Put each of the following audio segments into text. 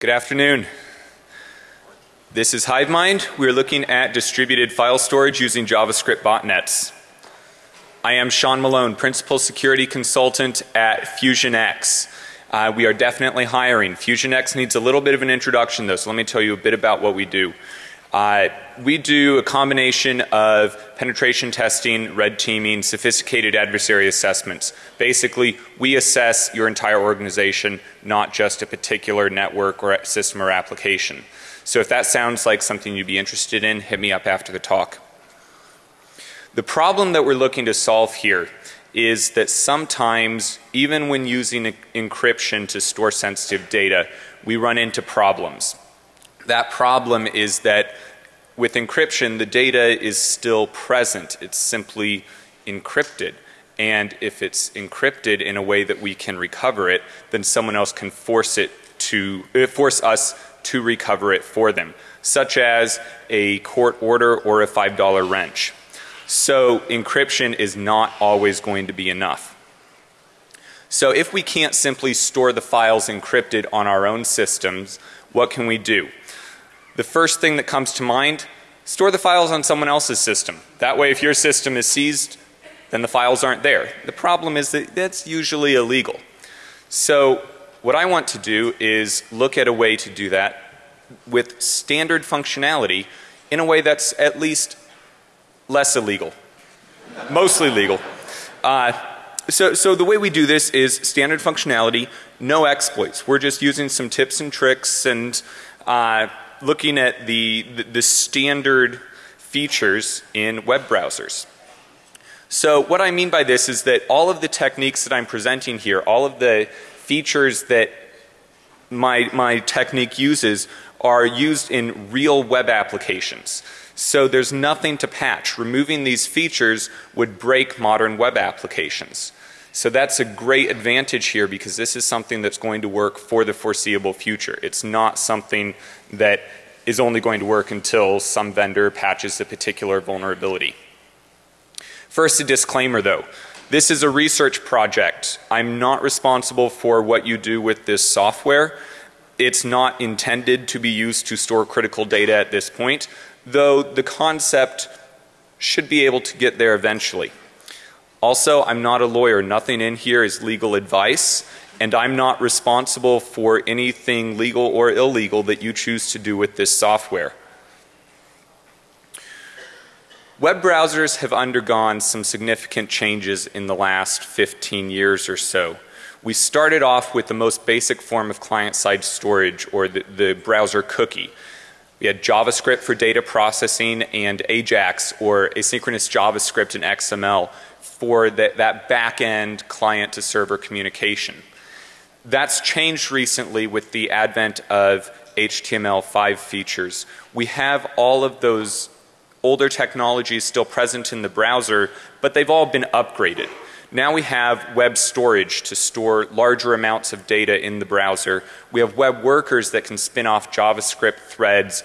Good afternoon. This is HiveMind. We're looking at distributed file storage using JavaScript botnets. I am Sean Malone, Principal Security Consultant at FusionX. Uh, we are definitely hiring. FusionX needs a little bit of an introduction though, so let me tell you a bit about what we do. Uh, we do a combination of penetration testing, red teaming, sophisticated adversary assessments. Basically, we assess your entire organization, not just a particular network or system or application. So if that sounds like something you'd be interested in, hit me up after the talk. The problem that we're looking to solve here is that sometimes even when using encryption to store sensitive data, we run into problems. That problem is that with encryption the data is still present. It's simply encrypted. And if it's encrypted in a way that we can recover it, then someone else can force it to uh, force us to recover it for them, such as a court order or a $5 wrench. So encryption is not always going to be enough. So if we can't simply store the files encrypted on our own systems, what can we do? The first thing that comes to mind, store the files on someone else's system. That way if your system is seized, then the files aren't there. The problem is that that's usually illegal. So what I want to do is look at a way to do that with standard functionality in a way that's at least less illegal. Mostly legal. Uh, so, so the way we do this is standard functionality, no exploits. We're just using some tips and tricks and uh, looking at the, the, the standard features in web browsers. So what I mean by this is that all of the techniques that I'm presenting here, all of the features that my, my technique uses are used in real web applications. So there's nothing to patch. Removing these features would break modern web applications. So that's a great advantage here because this is something that's going to work for the foreseeable future. It's not something that is only going to work until some vendor patches a particular vulnerability. First a disclaimer though. This is a research project. I'm not responsible for what you do with this software. It's not intended to be used to store critical data at this point, though the concept should be able to get there eventually. Also, I'm not a lawyer. Nothing in here is legal advice and I'm not responsible for anything legal or illegal that you choose to do with this software. Web browsers have undergone some significant changes in the last 15 years or so. We started off with the most basic form of client side storage or the, the browser cookie. We had JavaScript for data processing and AJAX or asynchronous JavaScript and XML for the, that back end client to server communication. That's changed recently with the advent of HTML5 features. We have all of those older technologies still present in the browser, but they've all been upgraded. Now we have web storage to store larger amounts of data in the browser. We have web workers that can spin off JavaScript threads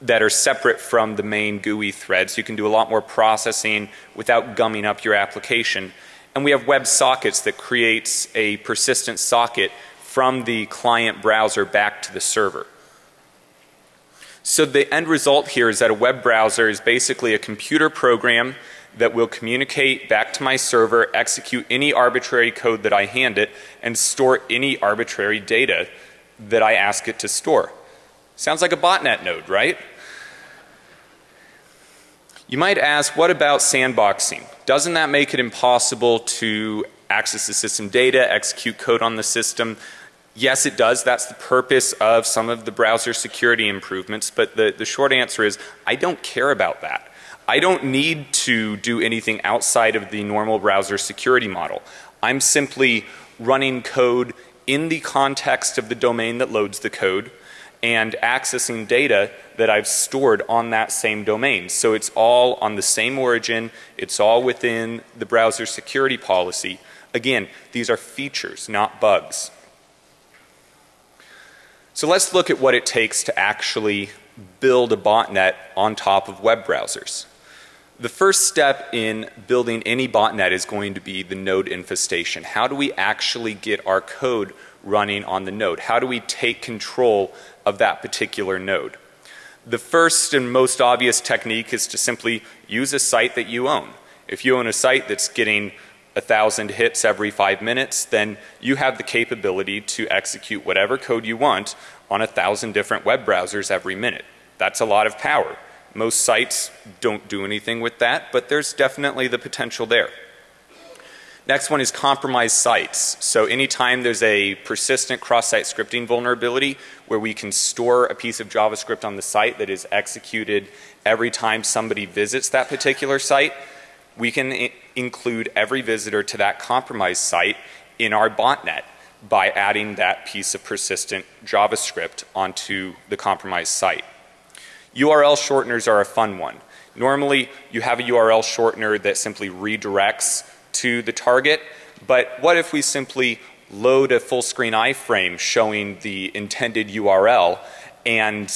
that are separate from the main GUI threads. You can do a lot more processing without gumming up your application. And we have web sockets that creates a persistent socket from the client browser back to the server. So the end result here is that a web browser is basically a computer program that will communicate back to my server, execute any arbitrary code that I hand it and store any arbitrary data that I ask it to store. Sounds like a botnet node, right? You might ask, what about sandboxing? Doesn't that make it impossible to access the system data, execute code on the system? Yes, it does. That's the purpose of some of the browser security improvements. But the, the short answer is I don't care about that. I don't need to do anything outside of the normal browser security model. I'm simply running code in the context of the domain that loads the code and accessing data that I've stored on that same domain. So it's all on the same origin, it's all within the browser security policy. Again, these are features, not bugs. So let's look at what it takes to actually build a botnet on top of web browsers. The first step in building any botnet is going to be the node infestation. How do we actually get our code running on the node? How do we take control of that particular node? The first and most obvious technique is to simply use a site that you own. If you own a site that's getting a thousand hits every five minutes, then you have the capability to execute whatever code you want on a thousand different web browsers every minute. That's a lot of power. Most sites don't do anything with that, but there's definitely the potential there. Next one is compromised sites. So anytime there's a persistent cross-site scripting vulnerability where we can store a piece of JavaScript on the site that is executed every time somebody visits that particular site, we can include every visitor to that compromised site in our botnet by adding that piece of persistent JavaScript onto the compromised site. URL shorteners are a fun one. Normally you have a URL shortener that simply redirects to the target. But what if we simply load a full screen iframe showing the intended URL and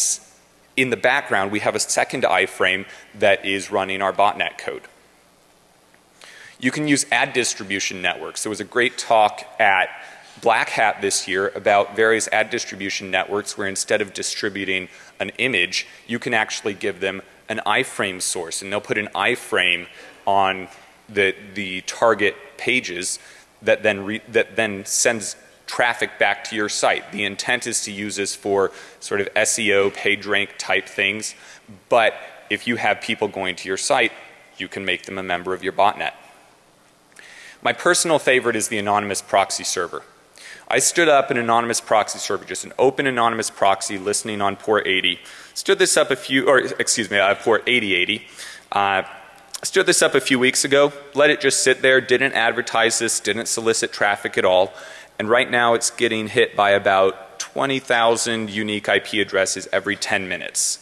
in the background we have a second iframe that is running our botnet code. You can use ad distribution networks. There was a great talk at Black Hat this year about various ad distribution networks where instead of distributing an image, you can actually give them an iframe source and they'll put an iframe on the, the target pages that then, re, that then sends traffic back to your site. The intent is to use this for sort of SEO, page rank type things. But if you have people going to your site, you can make them a member of your botnet. My personal favorite is the anonymous proxy server. I stood up an anonymous proxy server, just an open anonymous proxy listening on port 80. Stood this up a few, or excuse me, uh, port 8080. Uh, stood this up a few weeks ago, let it just sit there, didn't advertise this, didn't solicit traffic at all. And right now it's getting hit by about 20,000 unique IP addresses every 10 minutes.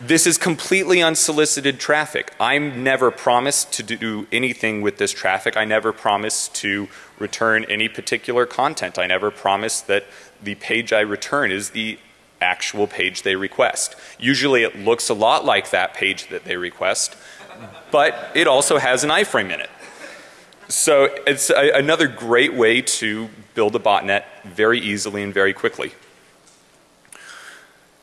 This is completely unsolicited traffic. I'm never promised to do anything with this traffic. I never promised to return any particular content. I never promised that the page I return is the actual page they request. Usually it looks a lot like that page that they request, but it also has an iframe in it. So it's a, another great way to build a botnet very easily and very quickly.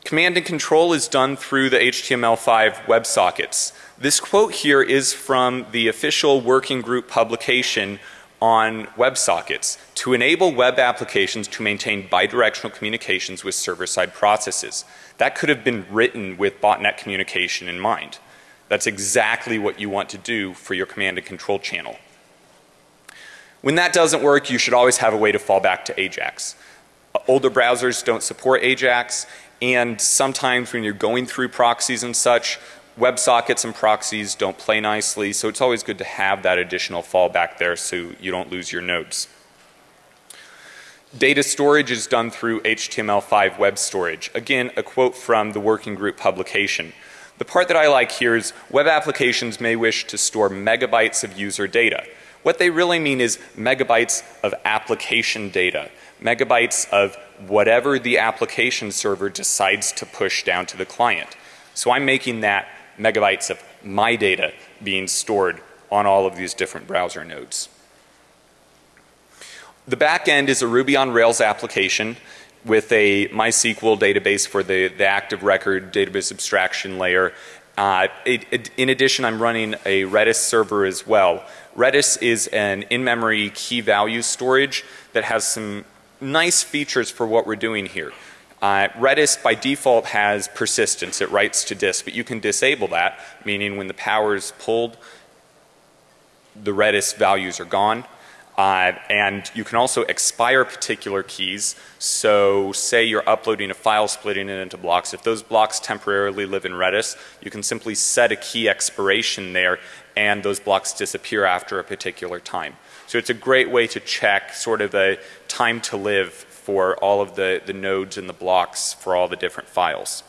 Command and control is done through the HTML5 WebSockets. This quote here is from the official working group publication on WebSockets to enable web applications to maintain bidirectional communications with server-side processes. That could have been written with botnet communication in mind. That's exactly what you want to do for your command and control channel. When that doesn't work, you should always have a way to fall back to AJAX. Older browsers don't support AJAX and sometimes when you're going through proxies and such, WebSockets and proxies don't play nicely, so it's always good to have that additional fallback there so you don't lose your nodes. Data storage is done through HTML5 web storage. Again, a quote from the working group publication. The part that I like here is web applications may wish to store megabytes of user data. What they really mean is megabytes of application data, megabytes of whatever the application server decides to push down to the client. So I'm making that megabytes of my data being stored on all of these different browser nodes. The back end is a Ruby on Rails application with a MySQL database for the, the active record database abstraction layer. Uh, it, it, in addition, I'm running a Redis server as well. Redis is an in-memory key value storage that has some nice features for what we're doing here. Uh, Redis by default has persistence, it writes to disk, but you can disable that, meaning when the power is pulled, the Redis values are gone. Uh, and you can also expire particular keys. So say you're uploading a file, splitting it into blocks. If those blocks temporarily live in Redis, you can simply set a key expiration there and those blocks disappear after a particular time. So it's a great way to check sort of a time to live for all of the, the nodes and the blocks for all the different files.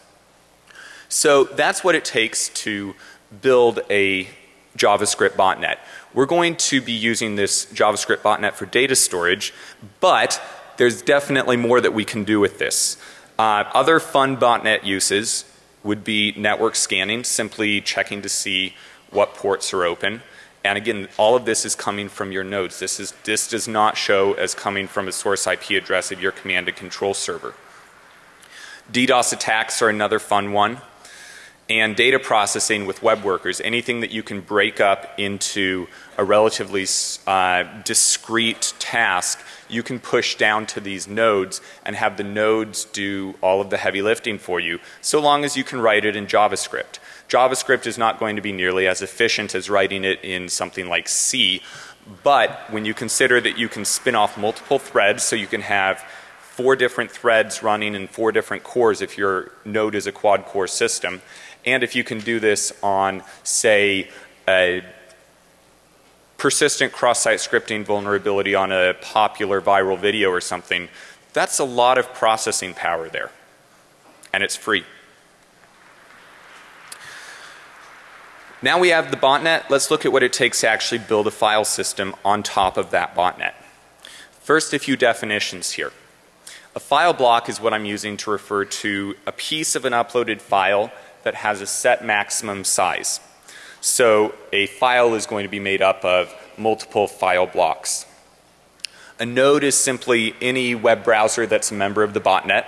So that's what it takes to build a JavaScript botnet. We're going to be using this JavaScript botnet for data storage, but there's definitely more that we can do with this. Uh, other fun botnet uses would be network scanning, simply checking to see what ports are open. And again, all of this is coming from your nodes. This, is, this does not show as coming from a source IP address of your command and control server. DDoS attacks are another fun one. And data processing with web workers, anything that you can break up into a relatively uh, discrete task, you can push down to these nodes and have the nodes do all of the heavy lifting for you, so long as you can write it in JavaScript. JavaScript is not going to be nearly as efficient as writing it in something like C, but when you consider that you can spin off multiple threads so you can have four different threads running in four different cores if your node is a quad core system, and if you can do this on say a persistent cross-site scripting vulnerability on a popular viral video or something, that's a lot of processing power there. And it's free. Now we have the botnet. Let's look at what it takes to actually build a file system on top of that botnet. First, a few definitions here. A file block is what I'm using to refer to a piece of an uploaded file that has a set maximum size. So a file is going to be made up of multiple file blocks. A node is simply any web browser that's a member of the botnet.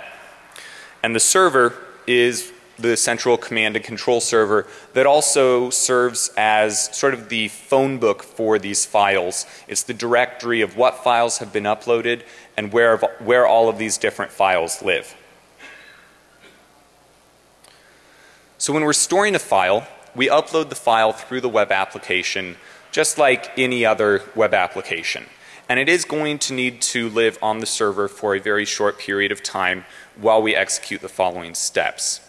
And the server is the central command and control server that also serves as sort of the phone book for these files. It's the directory of what files have been uploaded and where, where all of these different files live. So when we're storing a file, we upload the file through the web application just like any other web application. And it is going to need to live on the server for a very short period of time while we execute the following steps.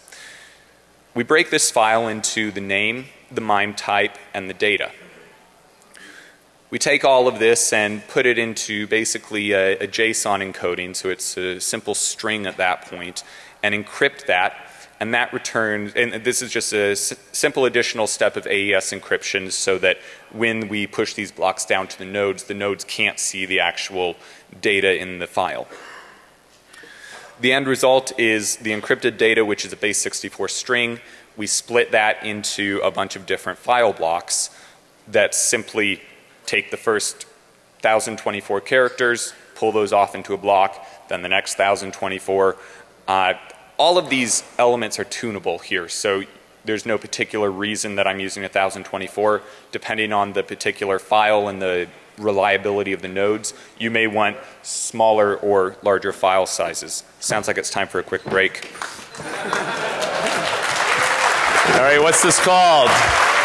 We break this file into the name, the MIME type, and the data. We take all of this and put it into basically a, a, JSON encoding, so it's a simple string at that point, and encrypt that. And that returns, and this is just a simple additional step of AES encryption so that when we push these blocks down to the nodes, the nodes can't see the actual data in the file. The end result is the encrypted data which is a base 64 string. We split that into a bunch of different file blocks that simply take the first 1024 characters, pull those off into a block, then the next 1024. Uh, all of these elements are tunable here. So there's no particular reason that I'm using 1024. Depending on the particular file and the reliability of the nodes, you may want smaller or larger file sizes. Sounds like it's time for a quick break. All right, what's this called?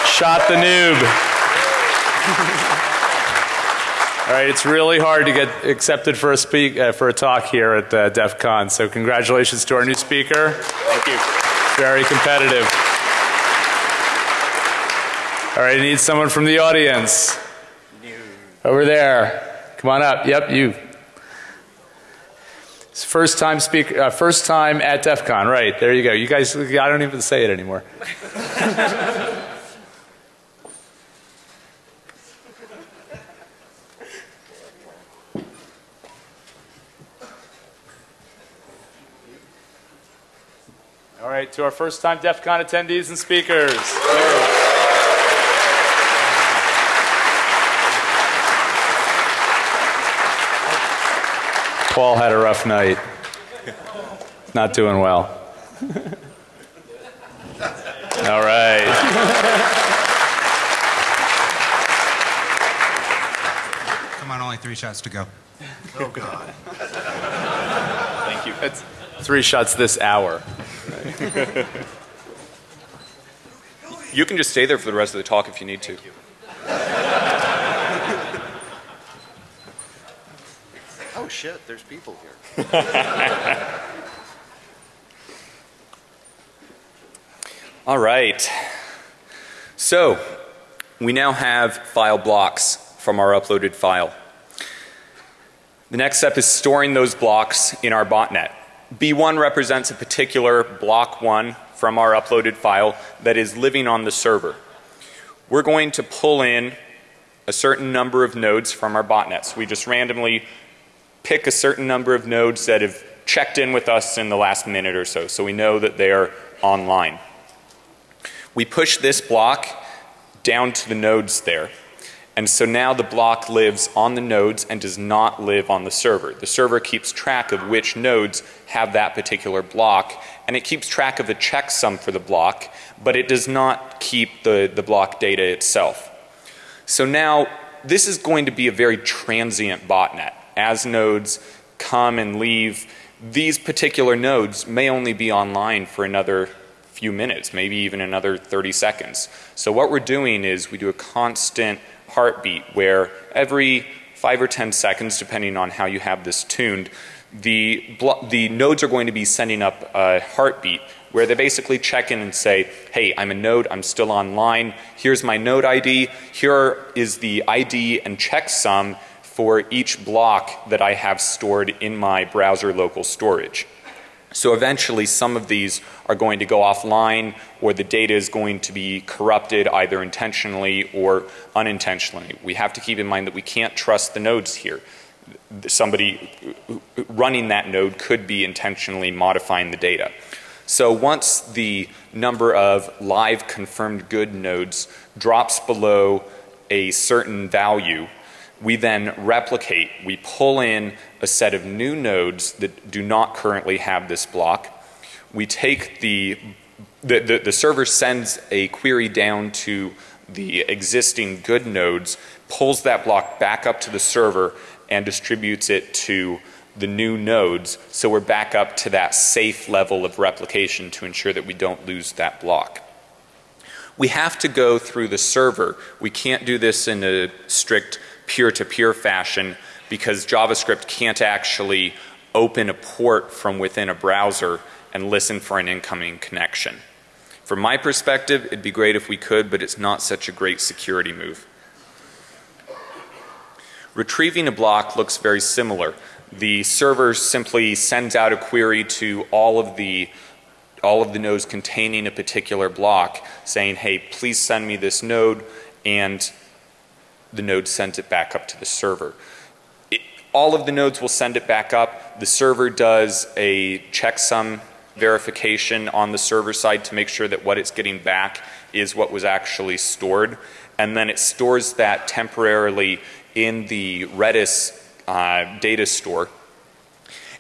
Shot the noob. All right, it's really hard to get accepted for a speak uh, for a talk here at uh, DEF CON. So congratulations to our new speaker. Thank you. Very competitive. All right, I need someone from the audience. Over there. Come on up. Yep, you. It's first time speaker, uh, first time at DEF CON. Right, there you go. You guys, I don't even say it anymore. right, to our first time DEF CON attendees and speakers. Paul had a rough night. Not doing well. All right. Come on, only three shots to go. Oh, God. Thank you. It's three shots this hour. You can just stay there for the rest of the talk if you need to. Oh, shit, there's people here. All right. So, we now have file blocks from our uploaded file. The next step is storing those blocks in our botnet. B1 represents a particular block 1 from our uploaded file that is living on the server. We're going to pull in a certain number of nodes from our botnets. We just randomly pick a certain number of nodes that have checked in with us in the last minute or so, so we know that they are online. We push this block down to the nodes there. And so now the block lives on the nodes and does not live on the server. The server keeps track of which nodes have that particular block and it keeps track of the checksum for the block, but it does not keep the, the block data itself. So now this is going to be a very transient botnet. As nodes come and leave, these particular nodes may only be online for another few minutes, maybe even another 30 seconds. So what we're doing is we do a constant heartbeat where every five or 10 seconds, depending on how you have this tuned, the, the nodes are going to be sending up a heartbeat where they basically check in and say, hey, I'm a node, I'm still online, here's my node ID, here is the ID and checksum for each block that I have stored in my browser local storage. So eventually some of these are going to go offline or the data is going to be corrupted either intentionally or unintentionally. We have to keep in mind that we can't trust the nodes here. Somebody running that node could be intentionally modifying the data. So once the number of live confirmed good nodes drops below a certain value, we then replicate, we pull in a set of new nodes that do not currently have this block. We take the, the, the, the server sends a query down to the existing good nodes, pulls that block back up to the server and distributes it to the new nodes so we're back up to that safe level of replication to ensure that we don't lose that block. We have to go through the server. We can't do this in a strict peer-to-peer -peer fashion because JavaScript can't actually open a port from within a browser and listen for an incoming connection. From my perspective, it'd be great if we could, but it's not such a great security move. Retrieving a block looks very similar. The server simply sends out a query to all of the all of the nodes containing a particular block saying, hey, please send me this node and the node sends it back up to the server. It, all of the nodes will send it back up. The server does a checksum verification on the server side to make sure that what it's getting back is what was actually stored. And then it stores that temporarily in the Redis uh, data store.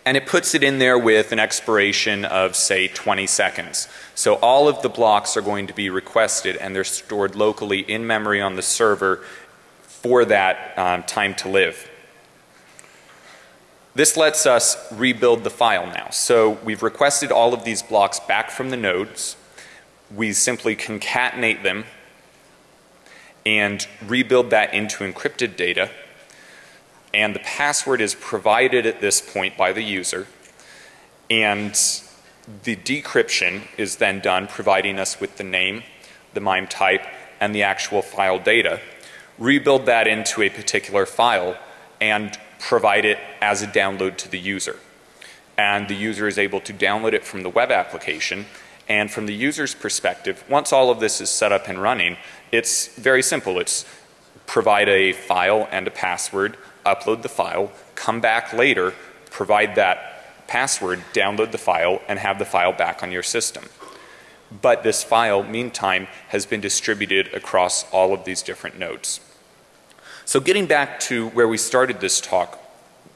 And it puts it in there with an expiration of say 20 seconds. So all of the blocks are going to be requested and they're stored locally in memory on the server for that um, time to live. This lets us rebuild the file now. So we've requested all of these blocks back from the nodes. We simply concatenate them and rebuild that into encrypted data. And the password is provided at this point by the user. And the decryption is then done providing us with the name, the MIME type, and the actual file data rebuild that into a particular file and provide it as a download to the user. And the user is able to download it from the web application and from the user's perspective, once all of this is set up and running, it's very simple. It's provide a file and a password, upload the file, come back later, provide that password, download the file, and have the file back on your system. But this file, meantime, has been distributed across all of these different nodes. So getting back to where we started this talk,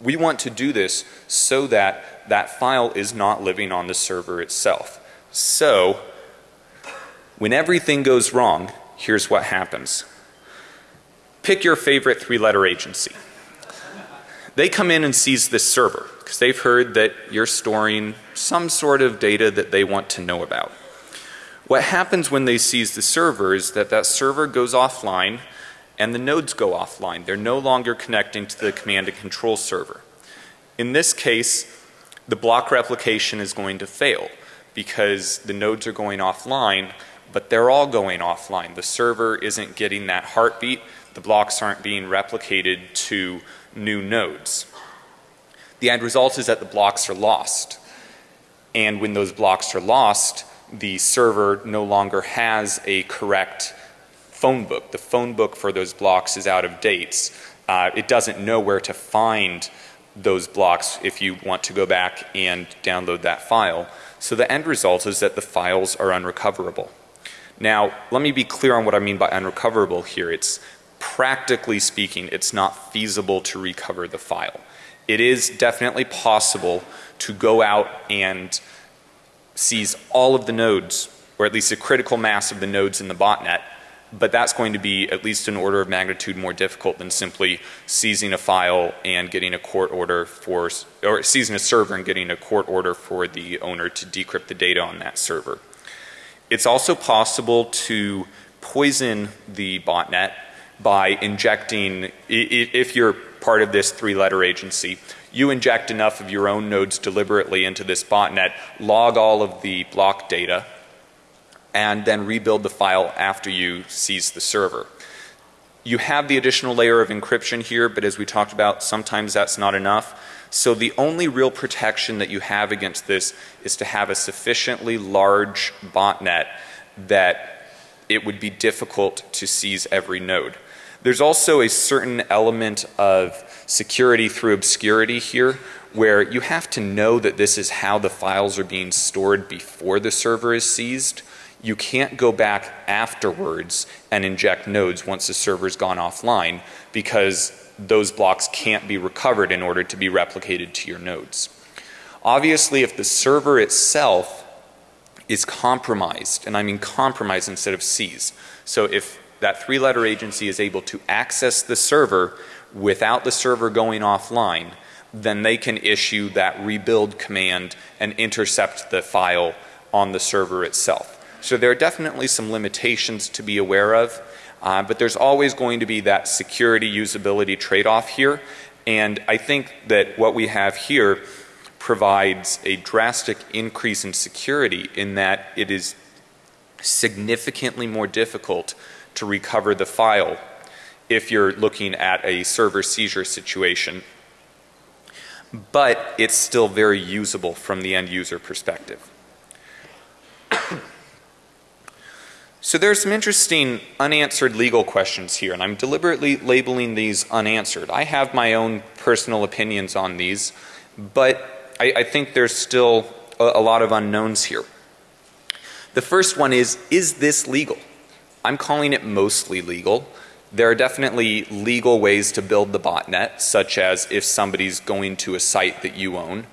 we want to do this so that that file is not living on the server itself. So when everything goes wrong, here's what happens. Pick your favorite three letter agency. They come in and seize this server because they've heard that you're storing some sort of data that they want to know about. What happens when they seize the server is that that server goes offline and the nodes go offline. They're no longer connecting to the command and control server. In this case, the block replication is going to fail because the nodes are going offline, but they're all going offline. The server isn't getting that heartbeat. The blocks aren't being replicated to new nodes. The end result is that the blocks are lost. And when those blocks are lost, the server no longer has a correct phone book. The phone book for those blocks is out of dates. Uh, it doesn't know where to find those blocks if you want to go back and download that file. So the end result is that the files are unrecoverable. Now, let me be clear on what I mean by unrecoverable here. It's practically speaking, it's not feasible to recover the file. It is definitely possible to go out and seize all of the nodes, or at least a critical mass of the nodes in the botnet, but that's going to be at least an order of magnitude more difficult than simply seizing a file and getting a court order for, or seizing a server and getting a court order for the owner to decrypt the data on that server. It's also possible to poison the botnet by injecting, if you're part of this three letter agency, you inject enough of your own nodes deliberately into this botnet, log all of the block data, and then rebuild the file after you seize the server. You have the additional layer of encryption here, but as we talked about, sometimes that's not enough. So the only real protection that you have against this is to have a sufficiently large botnet that it would be difficult to seize every node. There's also a certain element of security through obscurity here where you have to know that this is how the files are being stored before the server is seized. You can't go back afterwards and inject nodes once the server's gone offline because those blocks can't be recovered in order to be replicated to your nodes. Obviously, if the server itself is compromised, and I mean compromised instead of seized. So if that three letter agency is able to access the server without the server going offline, then they can issue that rebuild command and intercept the file on the server itself. So there are definitely some limitations to be aware of, uh, but there's always going to be that security usability trade off here. And I think that what we have here provides a drastic increase in security in that it is significantly more difficult to recover the file if you're looking at a server seizure situation. But it's still very usable from the end user perspective. So there's some interesting unanswered legal questions here and I'm deliberately labeling these unanswered. I have my own personal opinions on these but I, I think there's still a, a lot of unknowns here. The first one is, is this legal? I'm calling it mostly legal. There are definitely legal ways to build the botnet, such as if somebody's going to a site that you own.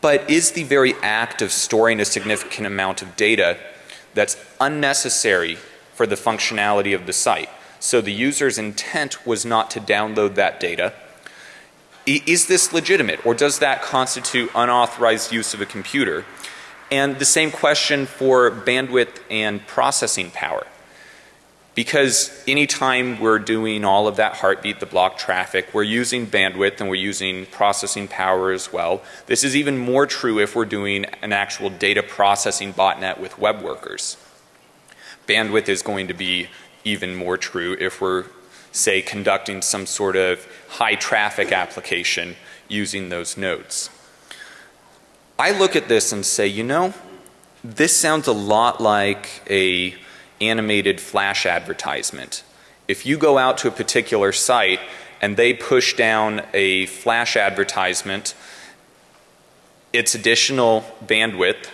But is the very act of storing a significant amount of data that's unnecessary for the functionality of the site? So the user's intent was not to download that data is this legitimate or does that constitute unauthorized use of a computer? And the same question for bandwidth and processing power. Because anytime we're doing all of that heartbeat, the block traffic, we're using bandwidth and we're using processing power as well. This is even more true if we're doing an actual data processing botnet with web workers. Bandwidth is going to be even more true if we're say conducting some sort of high traffic application using those nodes. I look at this and say, you know, this sounds a lot like a animated flash advertisement. If you go out to a particular site and they push down a flash advertisement, it's additional bandwidth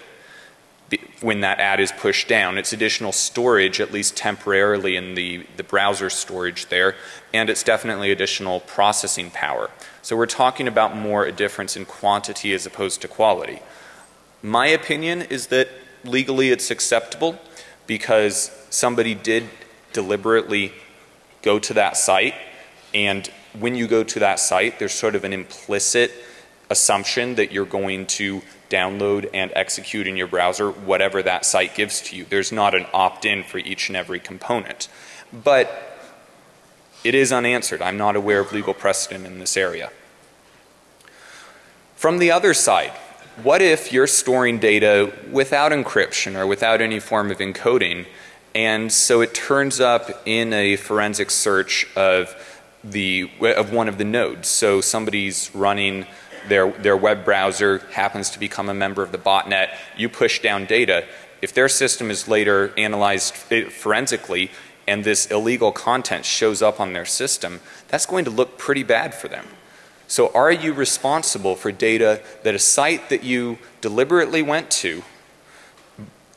when that ad is pushed down. It's additional storage, at least temporarily in the, the browser storage there, and it's definitely additional processing power. So we're talking about more a difference in quantity as opposed to quality. My opinion is that legally it's acceptable because somebody did deliberately go to that site and when you go to that site there's sort of an implicit assumption that you're going to download and execute in your browser whatever that site gives to you. There's not an opt-in for each and every component. But it is unanswered. I'm not aware of legal precedent in this area. From the other side, what if you're storing data without encryption or without any form of encoding and so it turns up in a forensic search of the of one of the nodes. So somebody's running their, their web browser happens to become a member of the botnet, you push down data. If their system is later analyzed eh, forensically and this illegal content shows up on their system, that's going to look pretty bad for them. So are you responsible for data that a site that you deliberately went to,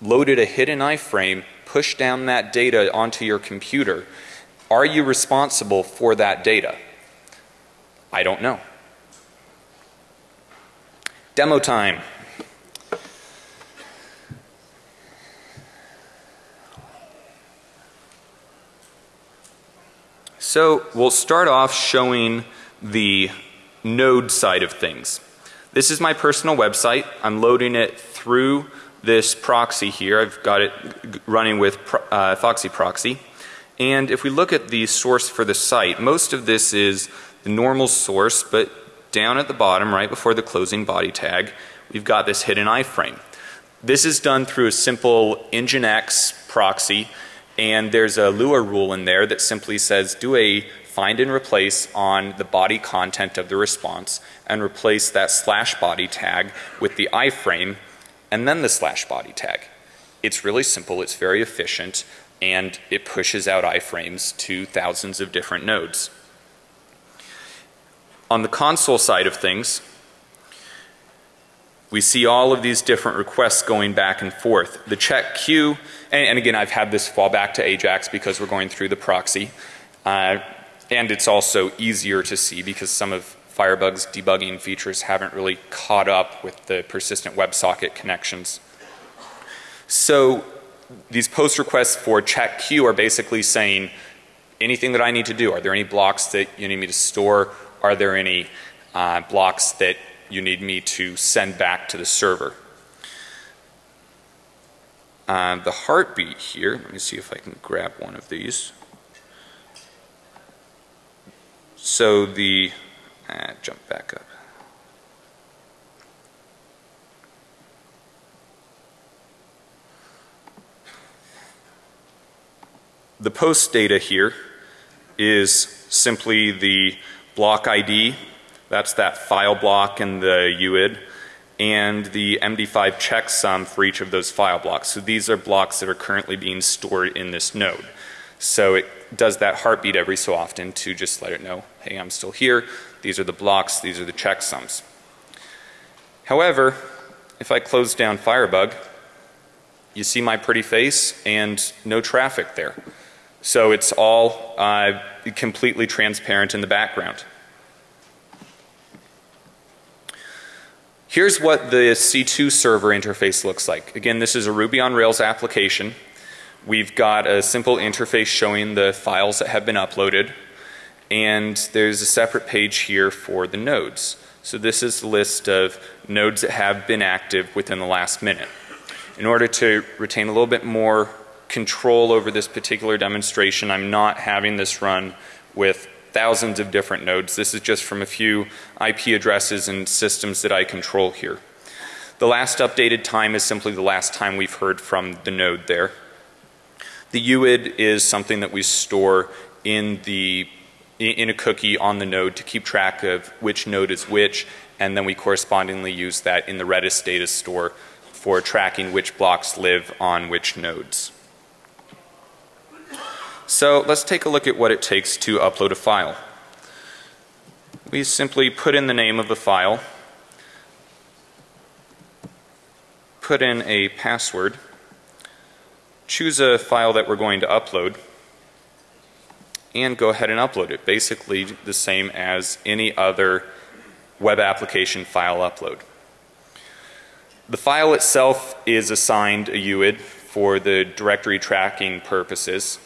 loaded a hidden iframe, pushed down that data onto your computer, Are you responsible for that data? I don't know. Demo time. So we'll start off showing the node side of things. This is my personal website. I'm loading it through this proxy here. I've got it running with uh, Foxy Proxy. And if we look at the source for the site, most of this is the normal source, but down at the bottom, right before the closing body tag, we've got this hidden iframe. This is done through a simple Nginx proxy, and there's a Lua rule in there that simply says do a find and replace on the body content of the response and replace that slash body tag with the iframe and then the slash body tag. It's really simple, it's very efficient, and it pushes out iframes to thousands of different nodes. On the console side of things, we see all of these different requests going back and forth. The check queue, and, and again I've had this fall back to Ajax because we're going through the proxy. Uh, and it's also easier to see because some of Firebug's debugging features haven't really caught up with the persistent WebSocket connections. So these post requests for check queue are basically saying anything that I need to do. Are there any blocks that you need me to store? Are there any uh, blocks that you need me to send back to the server? Uh, the heartbeat here, let me see if I can grab one of these. So the, uh, jump back up. The post data here is simply the block ID, that's that file block and the UID, and the MD5 checksum for each of those file blocks. So these are blocks that are currently being stored in this node. So it does that heartbeat every so often to just let it know, hey, I'm still here. These are the blocks, these are the checksums. However, if I close down Firebug, you see my pretty face and no traffic there. So it's all uh, completely transparent in the background. Here's what the C2 server interface looks like. Again, this is a Ruby on Rails application. We've got a simple interface showing the files that have been uploaded and there's a separate page here for the nodes. So this is the list of nodes that have been active within the last minute. In order to retain a little bit more control over this particular demonstration. I'm not having this run with thousands of different nodes. This is just from a few IP addresses and systems that I control here. The last updated time is simply the last time we've heard from the node there. The UID is something that we store in the in a cookie on the node to keep track of which node is which and then we correspondingly use that in the Redis data store for tracking which blocks live on which nodes. So let's take a look at what it takes to upload a file. We simply put in the name of the file, put in a password, choose a file that we're going to upload, and go ahead and upload it. Basically the same as any other web application file upload. The file itself is assigned a UID for the directory tracking purposes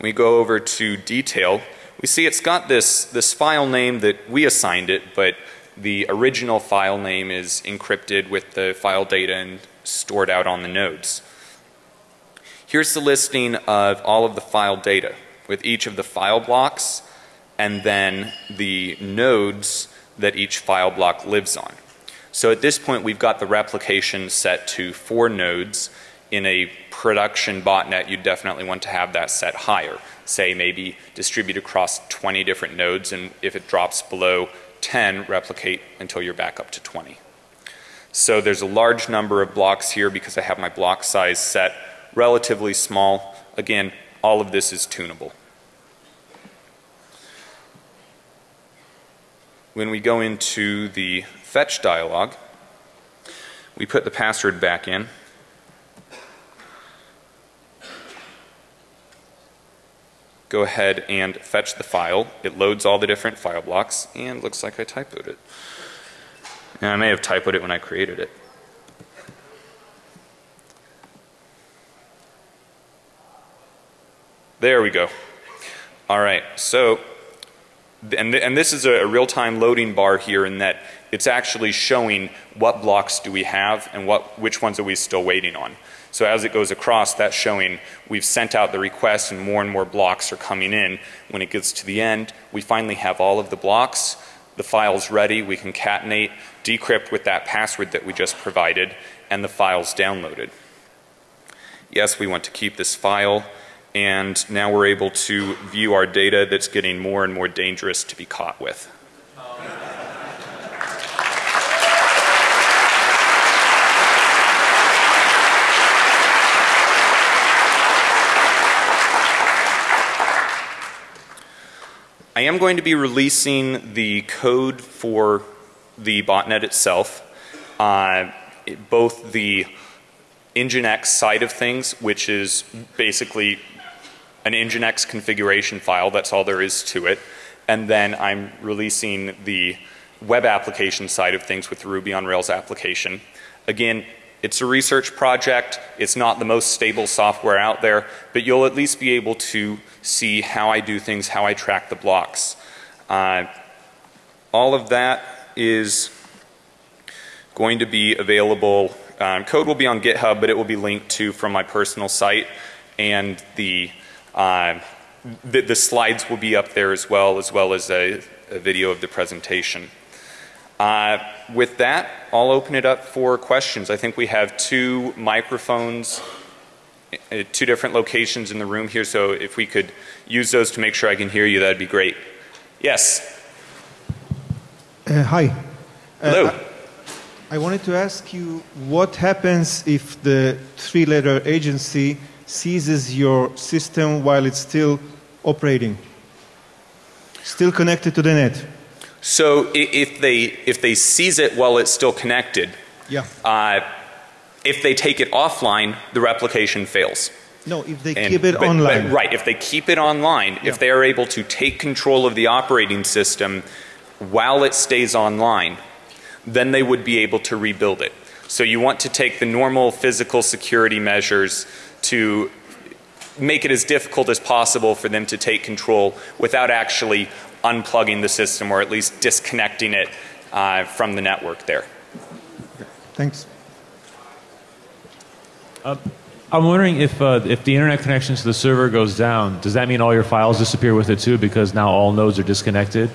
we go over to detail, we see it's got this, this file name that we assigned it, but the original file name is encrypted with the file data and stored out on the nodes. Here's the listing of all of the file data with each of the file blocks and then the nodes that each file block lives on. So at this point we've got the replication set to four nodes in a production botnet, you definitely want to have that set higher. Say maybe distribute across 20 different nodes and if it drops below 10, replicate until you're back up to 20. So there's a large number of blocks here because I have my block size set relatively small. Again, all of this is tunable. When we go into the fetch dialog, we put the password back in go ahead and fetch the file. It loads all the different file blocks and looks like I typoed it. And I may have typoed it when I created it. There we go. All right, so, and, th and this is a, a real-time loading bar here in that it's actually showing what blocks do we have and what, which ones are we still waiting on. So as it goes across, that's showing we've sent out the request and more and more blocks are coming in. When it gets to the end, we finally have all of the blocks. The file's ready. We concatenate, decrypt with that password that we just provided, and the file's downloaded. Yes, we want to keep this file and now we're able to view our data that's getting more and more dangerous to be caught with. I am going to be releasing the code for the botnet itself, uh, both the Nginx side of things, which is basically an Nginx configuration file, that's all there is to it. And then I'm releasing the web application side of things with the Ruby on Rails application. Again, it's a research project. It's not the most stable software out there, but you'll at least be able to see how I do things, how I track the blocks. Uh, all of that is going to be available. Um, code will be on GitHub, but it will be linked to from my personal site, and the uh, the, the, slides will be up there as well, as well as a, a video of the presentation. Uh, with that, I'll open it up for questions. I think we have two microphones, uh, two different locations in the room here, so if we could use those to make sure I can hear you, that'd be great. Yes? Uh, hi. Hello. Uh, I, I wanted to ask you what happens if the three letter agency seizes your system while it's still operating, still connected to the net? So if they if they seize it while it's still connected, yeah. Uh, if they take it offline, the replication fails. No, if they And- keep it but- online. but right, if they keep it online, Yeah. if they are able to take control of the operating system while it stays online, then they would be able to rebuild it. So you want to take the normal physical security measures to make it as difficult as possible for them to take control without actually unplugging the system or at least disconnecting it uh, from the network there. Thanks. I'm wondering if uh, if the internet connection to the server goes down, does that mean all your files disappear with it too because now all nodes are disconnected?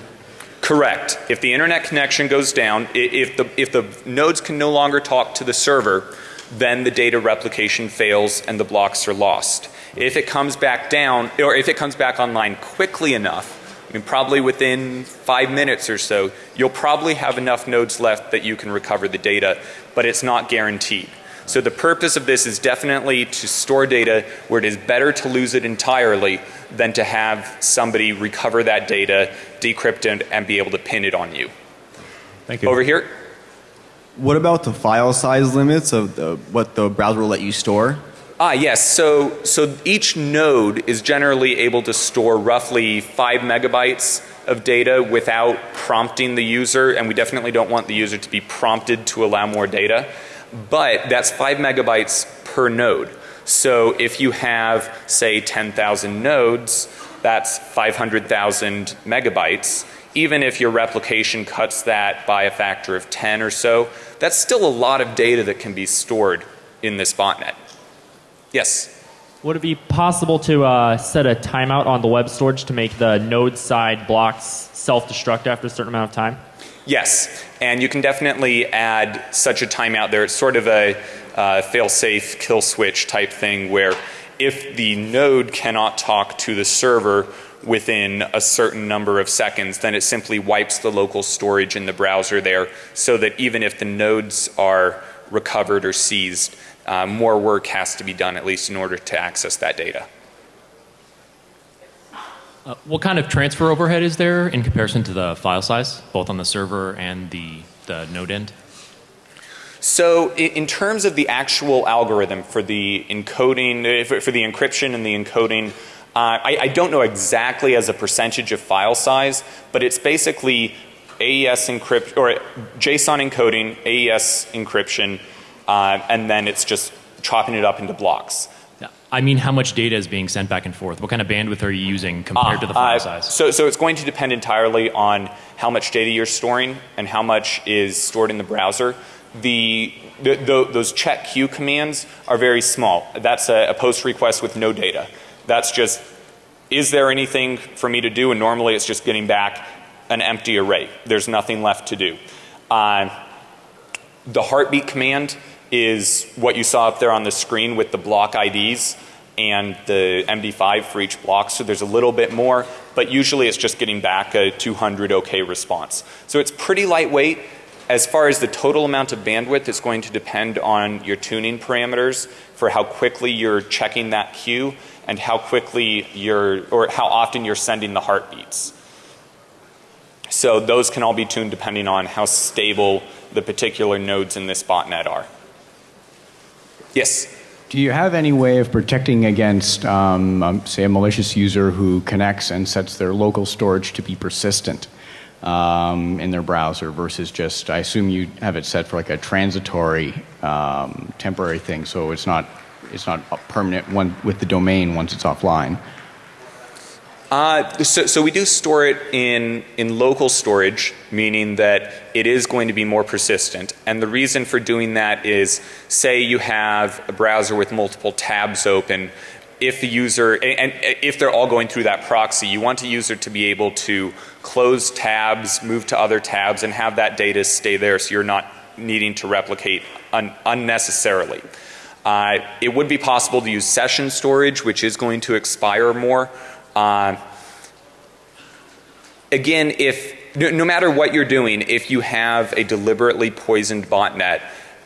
Correct. If the internet connection goes down, if the, if the nodes can no longer talk to the server, then the data replication fails and the blocks are lost. If it comes back down, or if it comes back online quickly enough, I mean probably within five minutes or so, you'll probably have enough nodes left that you can recover the data, but it's not guaranteed. So the purpose of this is definitely to store data where it is better to lose it entirely than to have somebody recover that data, decrypt it, and be able to pin it on you. Thank you. Over here? What about the file size limits of the, what the browser will let you store? Ah, yes. So, so each node is generally able to store roughly five megabytes of data without prompting the user, and we definitely don't want the user to be prompted to allow more data. But that's five megabytes per node. So if you have, say, 10,000 nodes, that's 500,000 megabytes. Even if your replication cuts that by a factor of 10 or so, that's still a lot of data that can be stored in this botnet. Yes. Would it be possible to uh, set a timeout on the web storage to make the node side blocks self-destruct after a certain amount of time? Yes, and you can definitely add such a timeout there. It's sort of a uh, fail-safe kill switch type thing where if the node cannot talk to the server within a certain number of seconds, then it simply wipes the local storage in the browser there so that even if the nodes are recovered or seized, uh, more work has to be done at least in order to access that data. Uh, what kind of transfer overhead is there in comparison to the file size, both on the server and the, the node end? So i- in terms of the actual algorithm for the encoding, uh, for for the encryption and the encoding Uh, I, I don't know exactly as a percentage of file size, but it's basically AES encrypt or JSON encoding, AES encryption, uh, and then it's just chopping it up into blocks. I mean, how much data is being sent back and forth? What kind of bandwidth are you using compared to the file Uh, size? So, so it's going to depend entirely on how much data you're storing and how much is stored in the browser. The, the, the those check queue commands are very small. That's a, a post request with no data. That's just, is there anything for me to do? And normally it's just getting back an empty array. There's nothing left to do. Uh, the heartbeat command is what you saw up there on the screen with the block IDs and the MD5 for each block. So there's a little bit more, but usually it's just getting back a 200 OK response. So it's pretty lightweight. As far as the total amount of bandwidth, it's going to depend on your tuning parameters for how quickly you're checking that queue and how quickly you're, or how often you're sending the heartbeats. So those can all be tuned depending on how stable the particular nodes in this botnet are. Yes? Do you have any way of protecting against, um, um, say, a malicious user who connects and sets their local storage to be persistent um, in their browser versus just, I assume you have it set for like a transitory, um, temporary thing, so it's not it's not permanent one with the domain once it's offline. Uh, so, so we do store it in, in local storage, meaning that it is going to be more persistent. And the reason for doing that is, say you have a browser with multiple tabs open, if the user, and, and if they're all going through that proxy, you want a user to be able to close tabs, move to other tabs, and have that data stay there so you're not needing to replicate un unnecessarily. Uh, it would be possible to use session storage, which is going to expire more. Uh, again, if no, no, matter what you're doing, if you have a deliberately poisoned botnet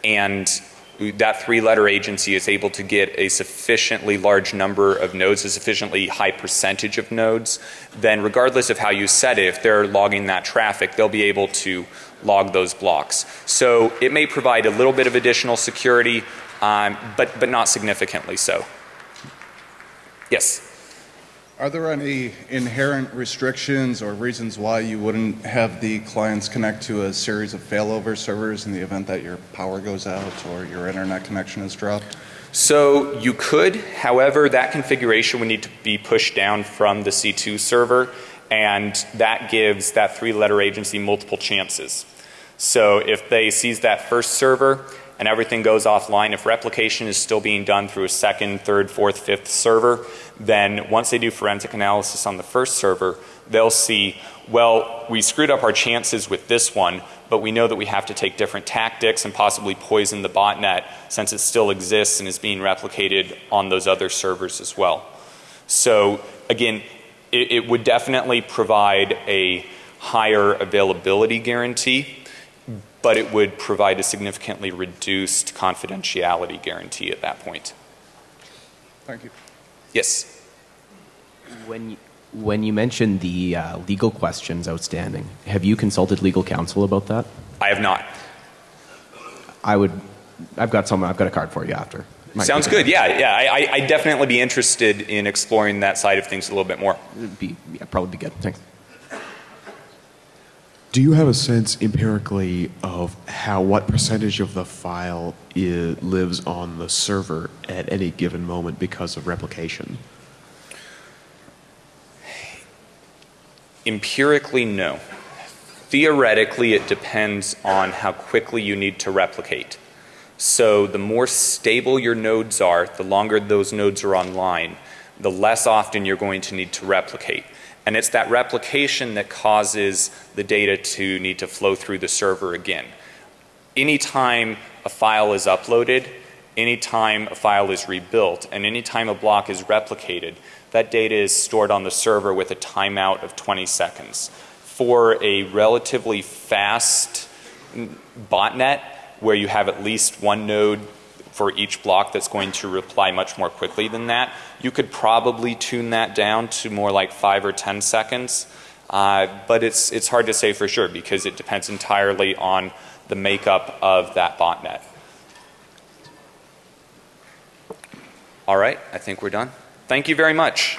and that three letter agency is able to get a sufficiently large number of nodes, a sufficiently high percentage of nodes, then regardless of how you set it, if they're logging that traffic, they'll be able to log those blocks. So it may provide a little bit of additional security, um, but, but not significantly so. Yes? Are there any inherent restrictions or reasons why you wouldn't have the clients connect to a series of failover servers in the event that your power goes out or your internet connection is dropped? So you could, however, that configuration would need to be pushed down from the C2 server and that gives that three letter agency multiple chances. So if they seize that first server and everything goes offline, if replication is still being done through a second, third, fourth, fifth server, then once they do forensic analysis on the first server, they'll see, well, we screwed up our chances with this one, but we know that we have to take different tactics and possibly poison the botnet since it still exists and is being replicated on those other servers as well. So again, it, it would definitely provide a higher availability guarantee but it would provide a significantly reduced confidentiality guarantee at that point. Thank you. Yes. When you, when you mentioned the uh, legal questions outstanding, have you consulted legal counsel about that? I have not. I would. I've got some. I've got a card for you after. Might Sounds good. Yeah, yeah. I, I I'd definitely be interested in exploring that side of things a little bit more. It'd Be, yeah, probably be good. Thanks. Do you have a sense empirically of how what percentage of the file lives on the server at any given moment because of replication? Empirically, no. Theoretically, it depends on how quickly you need to replicate. So the more stable your nodes are, the longer those nodes are online, the less often you're going to need to replicate. And it's that replication that causes the data to need to flow through the server again. Anytime a file is uploaded, anytime a file is rebuilt, and anytime a block is replicated, that data is stored on the server with a timeout of 20 seconds. For a relatively fast botnet where you have at least one node for each block that's going to reply much more quickly than that, you could probably tune that down to more like five or 10 seconds. Uh, but it's, it's hard to say for sure because it depends entirely on the makeup of that botnet. All right, I think we're done. Thank you very much.